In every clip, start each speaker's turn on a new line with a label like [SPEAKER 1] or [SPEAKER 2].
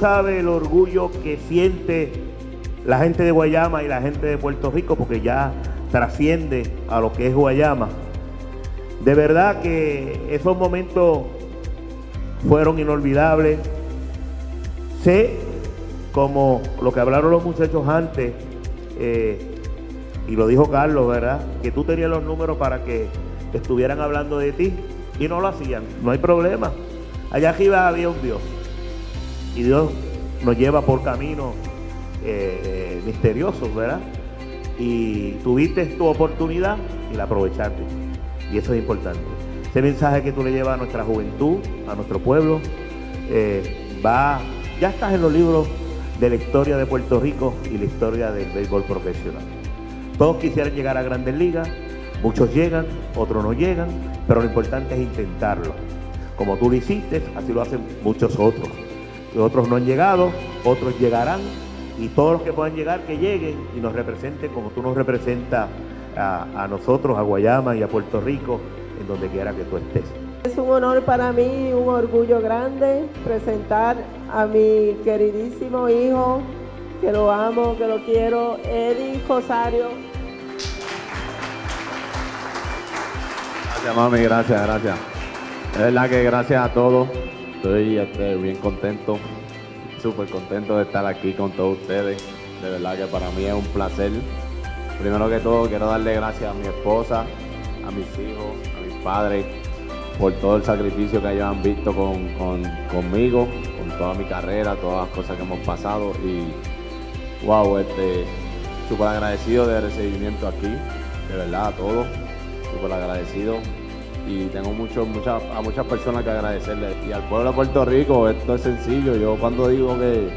[SPEAKER 1] sabes el orgullo que siente la gente de Guayama y la gente de Puerto Rico, porque ya trasciende a lo que es Guayama. De verdad que esos momentos fueron inolvidables. Sé, como lo que hablaron los muchachos antes, eh, y lo dijo Carlos, ¿verdad? Que tú tenías los números para que estuvieran hablando de ti y no lo hacían. No hay problema. Allá arriba había un Dios. Y Dios nos lleva por caminos eh, eh, misteriosos, ¿verdad? Y tuviste tu oportunidad y la aprovechaste. Y eso es importante. Ese mensaje que tú le llevas a nuestra juventud, a nuestro pueblo, eh, va, ya estás en los libros de la historia de Puerto Rico y la historia del béisbol profesional. Todos quisieran llegar a grandes ligas, muchos llegan, otros no llegan, pero lo importante es intentarlo. Como tú lo hiciste, así lo hacen muchos otros. Otros no han llegado, otros llegarán y todos los que puedan llegar, que lleguen y nos representen como tú nos representas a, nosotros, a Guayama y a Puerto Rico, en donde quiera que tú estés.
[SPEAKER 2] Es un honor para mí, un orgullo grande presentar a mi queridísimo hijo, que lo amo, que lo quiero, Eddie Rosario.
[SPEAKER 3] Gracias, mami, gracias, gracias. Es verdad que gracias a todos, estoy bien contento súper contento de estar aquí con todos ustedes. De verdad que para mí es un placer. Primero que todo quiero darle gracias a mi esposa, a mis hijos, a mis padres, por todo el sacrificio que ellos han visto con, conmigo, con toda mi carrera, todas las cosas que hemos pasado. Y wow, este, súper agradecido del recibimiento aquí, de verdad a todos, súper agradecido y tengo mucho, muchas, a muchas personas que agradecerle. Y al pueblo de Puerto Rico, esto es sencillo. Yo cuando digo que,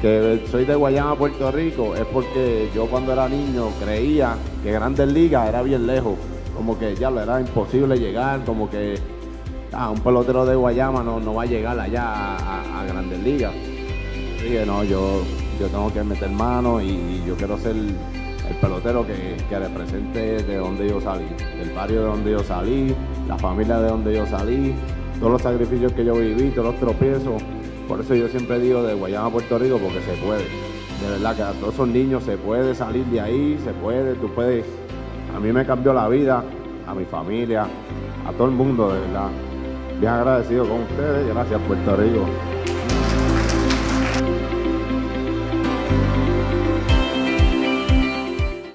[SPEAKER 3] que soy de Guayama, Puerto Rico, es porque yo cuando era niño creía que Grandes Ligas era bien lejos. Como que ya lo era imposible llegar, como que un pelotero de Guayama no, no va a llegar allá a, Grandes Ligas. Dije, no, yo, yo tengo que meter mano y yo quiero ser el pelotero que, represente de donde yo salí, del barrio de donde yo salí, la familia de donde yo salí, todos los sacrificios que yo viví, todos los tropiezos. Por eso yo siempre digo de Guayama a Puerto Rico porque se puede. De verdad que a todos esos niños se puede salir de ahí, se puede, tú puedes. A mí me cambió la vida, a mi familia, a todo el mundo, de verdad. Bien agradecido con ustedes, gracias Puerto Rico.